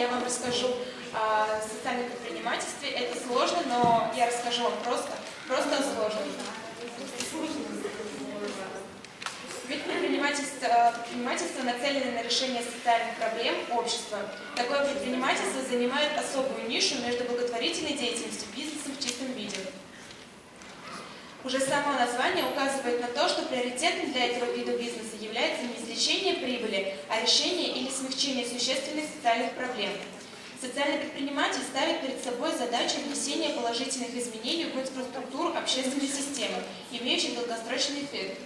я вам расскажу о социальном предпринимательстве. Это сложно, но я расскажу вам просто, просто о сложном. Ведь предпринимательство, предпринимательство нацелено на решение социальных проблем общества. Такое предпринимательство занимает особую нишу между благотворительной деятельностью и бизнесом в чистом виде. Уже само название указывает на то, что приоритетом для этого вида бизнеса является не извлечение прибыли, а решение или смягчение существенных социальных проблем. Социальный предприниматель ставит перед собой задачу внесения положительных изменений в инфраструктуру общественной системы, имеющих долгосрочный эффект.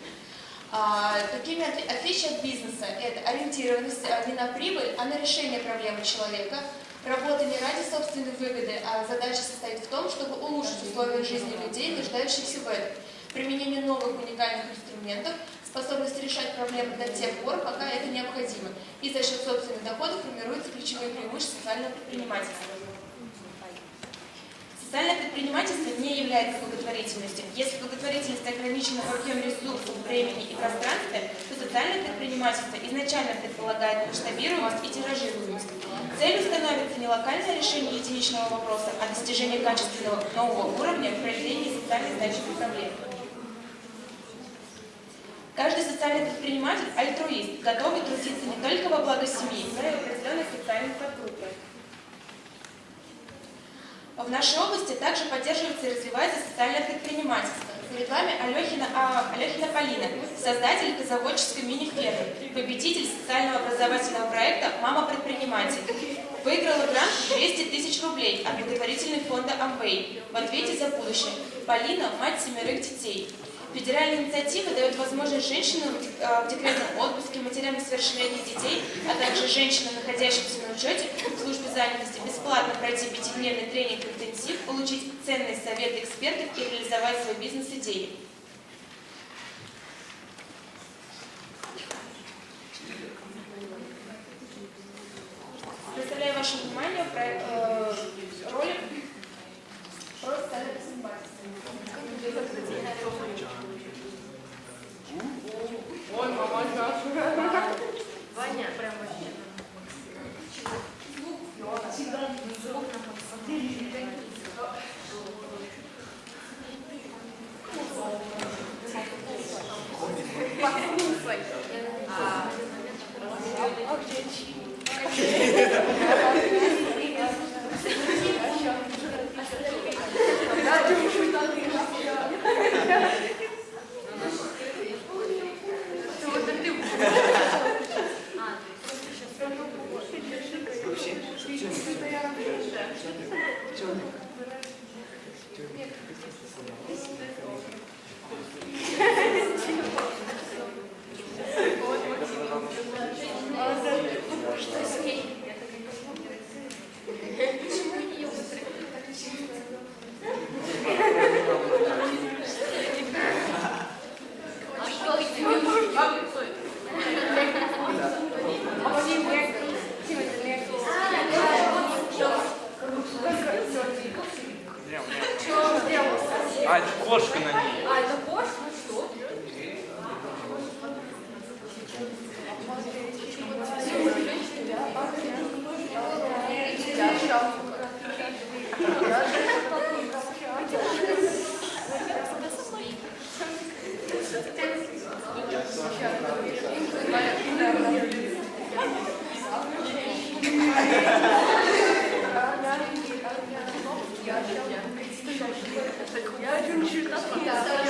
А, такими отличия от бизнеса – это ориентированность а, не на прибыль, а на решение проблемы человека – Работа собственной выгоды, а задача состоит в том, чтобы улучшить условия жизни людей, нуждающихся в этом. Применение новых уникальных инструментов, способность решать проблемы до тех пор, пока это необходимо. И за счет собственных доходов формируются ключевые преимущества социального предпринимательства. Социальное предпринимательство не является благотворительностью. Если благотворительность ограничена в объеме ресурсов, времени и пространстве, то социальное предпринимательство изначально предполагает масштабируемость и тиражируемость. Не локальное решение единичного вопроса, а достижение качественного нового уровня в проявлении социально значимых проблем. Каждый социальный предприниматель – альтруист, готовый трудиться не только во благо семьи, но и в определенных социальных подгруппах. В нашей области также поддерживается и развивается социальное предпринимательство. Перед вами Алехина, а, Алехина Полина, создатель заводческой мини-фермы, победитель социального образовательного проекта «Мама-предприниматель». Выиграла грант 200 тысяч рублей от благотворительного фонда «Амвей» в ответе за будущее. Полина – мать семерых детей. Федеральная инициатива дает возможность женщинам в декретном отпуске, матерям несовершеннолетних детей, а также женщинам, находящимся на учете в службе занятости, бесплатно пройти пятидневный тренинг-интенсив, получить ценные советы экспертов и реализовать свой бизнес-идеи. сделали проект, э, ролик про социальное предпринимательство. Ой, мама наша. Ваня, прям вообще. Звук Послушай. А, а где чили? Черный. Черный. Черный. Порш на ней. А, это Порш? Ну что? Я сейчас. 就是说。